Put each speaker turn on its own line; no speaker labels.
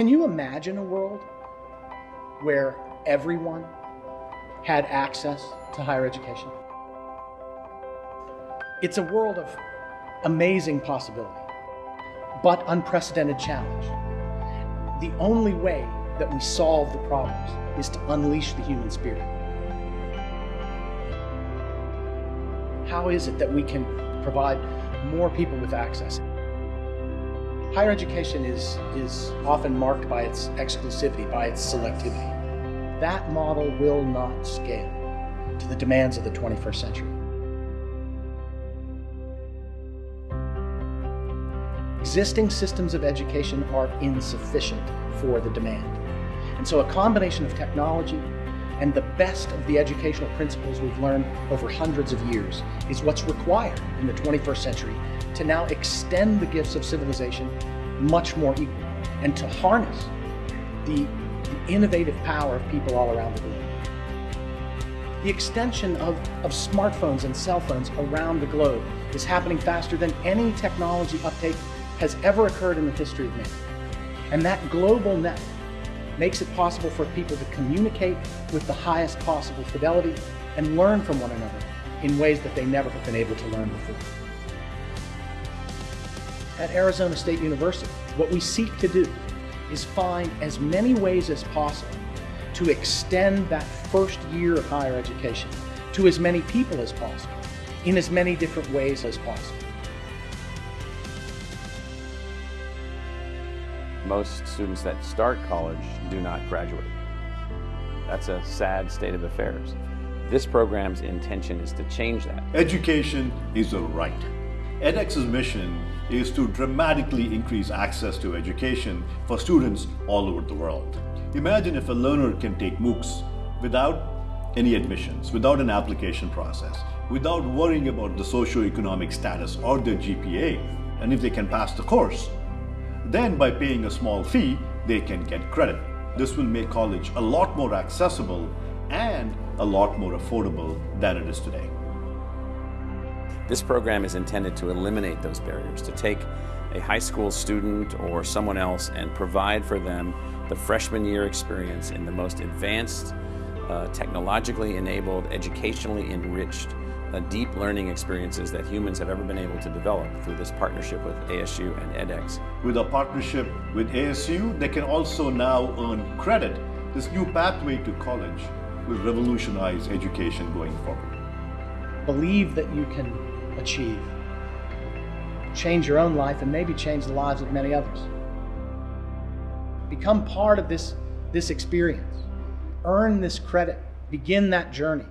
Can you imagine a world where everyone had access to higher education? It's a world of amazing possibility, but unprecedented challenge. The only way that we solve the problems is to unleash the human spirit. How is it that we can provide more people with access? Higher education is, is often marked by its exclusivity, by its selectivity. That model will not scale to the demands of the 21st century. Existing systems of education are insufficient for the demand. And so a combination of technology and the best of the educational principles we've learned over hundreds of years is what's required in the 21st century to now extend the gifts of civilization much more equally and to harness the, the innovative power of people all around the globe. The extension of, of smartphones and cell phones around the globe is happening faster than any technology uptake has ever occurred in the history of man. And that global net makes it possible for people to communicate with the highest possible fidelity and learn from one another in ways that they never have been able to learn before. At Arizona State University, what we seek to do is find as many ways as possible to extend that first year of higher education to as many people as possible, in as many different ways as possible.
Most students that start college do not graduate. That's a sad state of affairs. This program's intention is to change that.
Education is a right. edX's mission is to dramatically increase access to education for students all over the world. Imagine if a learner can take MOOCs without any admissions, without an application process, without worrying about the socioeconomic status or their GPA, and if they can pass the course, then by paying a small fee, they can get credit. This will make college a lot more accessible and a lot more affordable than it is today.
This program is intended to eliminate those barriers, to take a high school student or someone else and provide for them the freshman year experience in the most advanced, uh, technologically enabled, educationally enriched uh, deep learning experiences that humans have ever been able to develop through this partnership with ASU and edX.
With a partnership with ASU, they can also now earn credit. This new pathway to college will revolutionize education going forward.
Believe that you can achieve. Change your own life and maybe change the lives of many others. Become part of this, this experience. Earn this credit. Begin that journey.